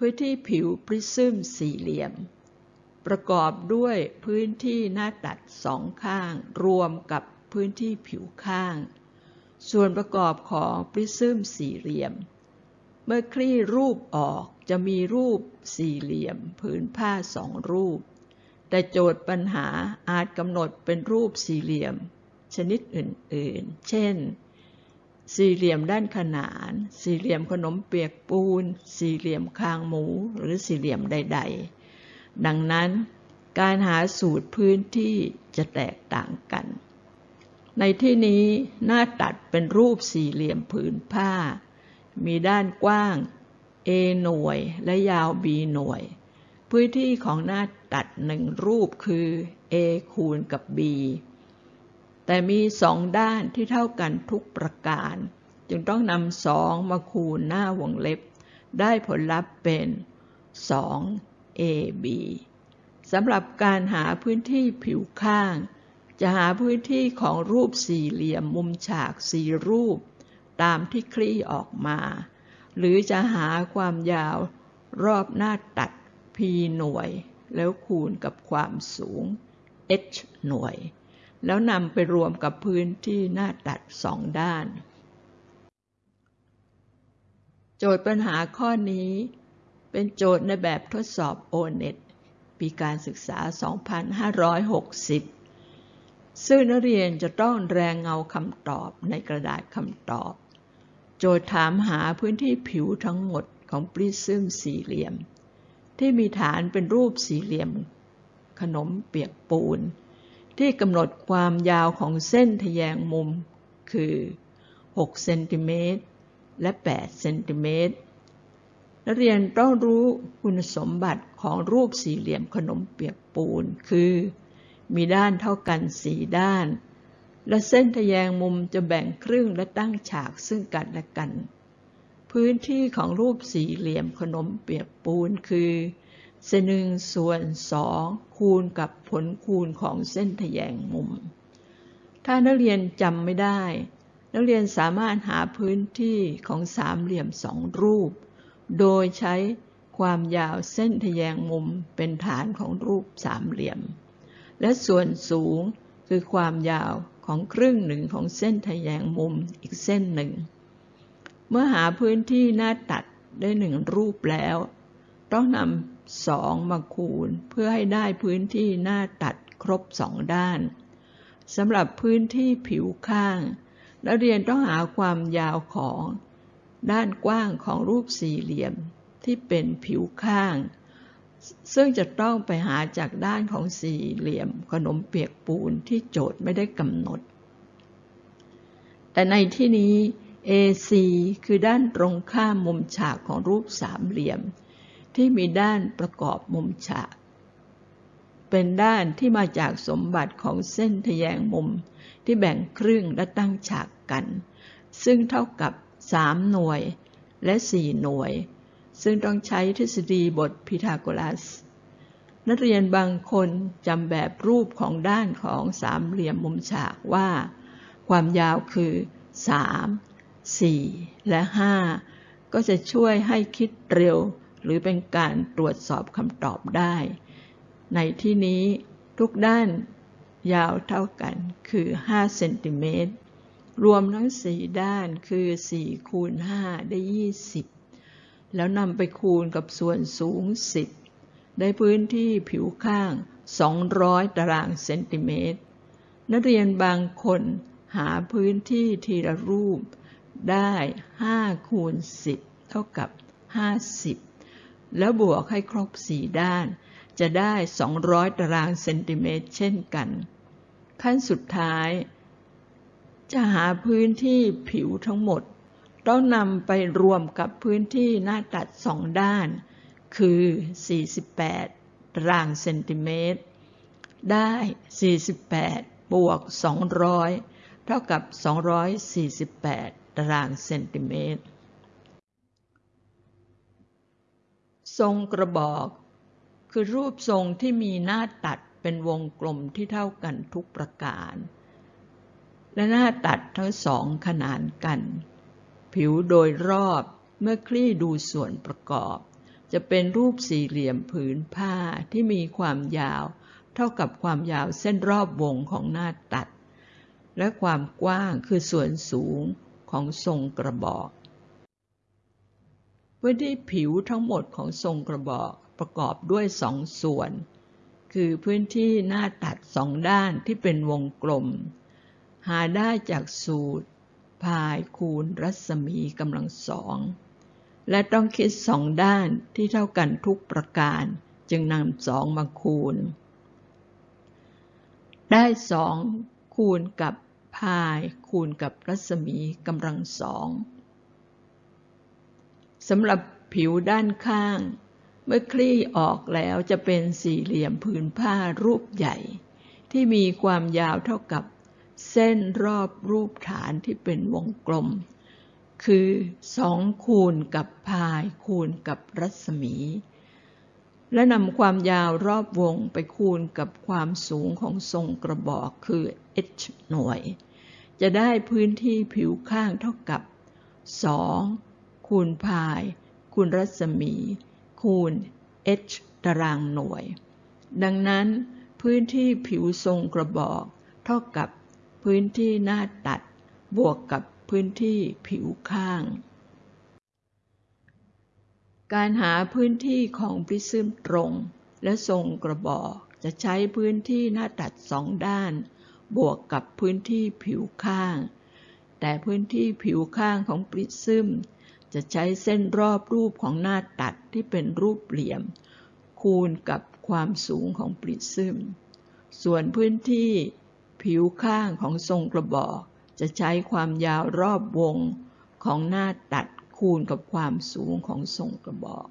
พื้นที่ผิวปริซึมสี่เหลี่ยม ประกอบด้วยพื้นที่หน้าตัดสองข้าง รวมกับพื้นที่ผิวข้าง ส่วนประกอบของปริซึมสี่เหลี่ยม เมื่อคลี่รูปออกจะมีรูปสี่เหลี่ยมผืนผ้าสองรูป แต่โจทย์ปัญหาอาจกำหนดเป็นรูปสี่เหลี่ยม ชนิดอื่นๆ เช่น สี่เหลี่ยมด้านขนาน สี่เหลี่ยมขนมเปียกปูน สี่เหลี่ยมคางหมูหรือสี่เหลี่ยมใด ๆ ดังนั้นการหาสูตรพื้นที่จะแตกต่างกัน ในที่นี้หน้าตัดเป็นรูปสี่เหลี่ยมผืนผ้า มีด้านกว้าง A หน่วยและยาว B หน่วย พื้นที่ของหน้าตัดหนึ่งรูปคือ A คูณกับ B แต่มีสองด้านที่เท่ากันทุกประการ จึงต้องนำสองมาคูณหน้าวงเล็บ ได้ผลลัพธ์เป็น 2 AB สำหรับการหาพื้นที่ผิวข้าง จะหาพื้นที่ของรูปสี่เหลี่ยมมุมฉากสี่รูป ตามที่คลี่ออกมา หรือจะหาความยาวรอบหน้าตัด P หน่วย แล้วคูณกับความสูง H หน่วย แล้วนำไปรวมกับพื้นที่หน้าตัดสองด้าน โจทย์ปัญหาข้อนี้เป็นโจทย์ในแบบทดสอบ O-NET ปีการศึกษา 2560 ซึ่งนักเรียนจะต้องแรงเงาคำตอบในกระดาษคำตอบ โจทย์ถามหาพื้นที่ผิวทั้งหมดของปริซึมสี่เหลี่ยม ที่มีฐานเป็นรูปสี่เหลี่ยม ขนมเปียกปูน ที่กำหนดความยาวของเส้นทแยงมุม คือ6เซนติเมตรและ8เซนติเมตรนักเรียนต้องรู้คุณสมบัติของรูปสี่เหลี่ยมขนมเปียกปูน คือ มีด้านเท่ากันสี่ด้าน และเส้นทแยงมุมจะแบ่งครึ่งและตั้งฉากซึ่งกันและกัน พื้นที่ของรูปสี่เหลี่ยมขนมเปียกปูนคือ เส้นหนึ่งส่วนสองคูณกับผลคูณของเส้นทแยงมุม ถ้านักเรียนจำไม่ได้ นักเรียนสามารถหาพื้นที่ของสามเหลี่ยมสองรูป โดยใช้ความยาวเส้นทแยงมุมเป็นฐานของรูปสามเหลี่ยม และส่วนสูงคือความยาวของครึ่งหนึ่งของเส้นทแยงมุมอีกเส้นหนึ่ง เมื่อหาพื้นที่หน้าตัดได้หนึ่งรูปแล้ว ต้องนำ สองมาคูณ เพื่อให้ได้พื้นที่หน้าตัดครบสองด้านสำหรับพื้นที่ผิวข้าง นักเรียนต้องหาความยาวของ ด้านกว้างของรูปสี่เหลี่ยมที่เป็นผิวข้าง ซึ่งจะต้องไปหาจากด้านของสี่เหลี่ยมขนมเปียกปูนที่โจทย์ไม่ได้กำหนด แต่ในที่นี้ AC คือด้านตรงข้ามมุมฉากของรูปสามเหลี่ยม ที่มีด้านประกอบมุมฉาก เป็นด้านที่มาจากสมบัติของเส้นทแยงมุมที่แบ่งครึ่งและตั้งฉากกัน ซึ่งเท่ากับ 3 หน่วยและ 4 หน่วย ซึ่งต้องใช้ทฤษฎีบทพีทาโกรัส นักเรียนบางคนจำแบบรูปของด้านของสามเหลี่ยมมุมฉากว่า ความยาวคือ 3 4 และ 5 ก็จะช่วยให้คิดเร็ว หรือเป็นการตรวจสอบคำตอบได้ ในที่นี้ทุกด้านยาวเท่ากันคือ 5 เซนติเมตร รวมทั้งสี่ด้านคือสี่คูณห้าได้ยี่สิบแล้วนำไปคูณกับส่วนสูงสิบได้พื้นที่ผิวข้างสองร้อยตารางเซนติเมตร นักเรียนบางคนหาพื้นที่ทีละรูปได้ห้าคูณสิบเท่ากับห้าสิบ แล้วบวกให้ครบสี่ด้าน จะได้ 200 ตารางเซนติเมตรเช่นกัน ขั้นสุดท้าย จะหาพื้นที่ผิวทั้งหมด ต้องนำไปรวมกับพื้นที่หน้าตัดสองด้าน คือ 48 ตารางเซนติเมตร ได้ 48 บวก 200 เท่ากับ 248 ตารางเซนติเมตร ทรงกระบอก คือรูปทรงที่มีหน้าตัดเป็นวงกลมที่เท่ากันทุกประการ และหน้าตัดทั้งสองขนานกัน ผิวโดยรอบเมื่อคลี่ดูส่วนประกอบ จะเป็นรูปสี่เหลี่ยมผืนผ้าที่มีความยาว เท่ากับความยาวเส้นรอบวงของหน้าตัด และความกว้างคือส่วนสูงของทรงกระบอก พื้นที่ผิวทั้งหมดของทรงกระบอกประกอบด้วยสองส่วน คือพื้นที่หน้าตัดสองด้านที่เป็นวงกลม หาได้จากสูตร พายคูณรัศมีกำลังสอง และต้องคิดสองด้านที่เท่ากันทุกประการจึงนำสองมาคูณ ได้สองคูณกับพายคูณกับรัศมีกำลังสอง สำหรับผิวด้านข้าง เมื่อคลี่ออกแล้วจะเป็นสี่เหลี่ยมผืนผ้ารูปใหญ่ ที่มีความยาวเท่ากับเส้นรอบรูปฐานที่เป็นวงกลม คือสองคูณกับพายคูณกับรัศมี และนำความยาวรอบวงไปคูณกับความสูงของทรงกระบอกคือ h หน่วย จะได้พื้นที่ผิวข้างเท่ากับ 2 คูณพาย คูณรัศมี คูณ h ตารางหน่วย ดังนั้น พื้นที่ผิวทรงกระบอก เท่ากับพื้นที่หน้าตัด บวกกับพื้นที่ผิวข้าง การหาพื้นที่ของปริซึมตรง และทรงกระบอกจะใช้พื้นที่หน้าตัดสองด้าน บวกกับพื้นที่ผิวข้าง แต่พื้นที่ผิวข้างของปริซึม จะใช้เส้นรอบรูปของหน้าตัดที่เป็นรูปเหลี่ยม คูณกับความสูงของปริซึม ส่วนพื้นที่ผิวข้างของทรงกระบอก จะใช้ความยาวรอบวงของหน้าตัดคูณกับความสูงของทรงกระบอก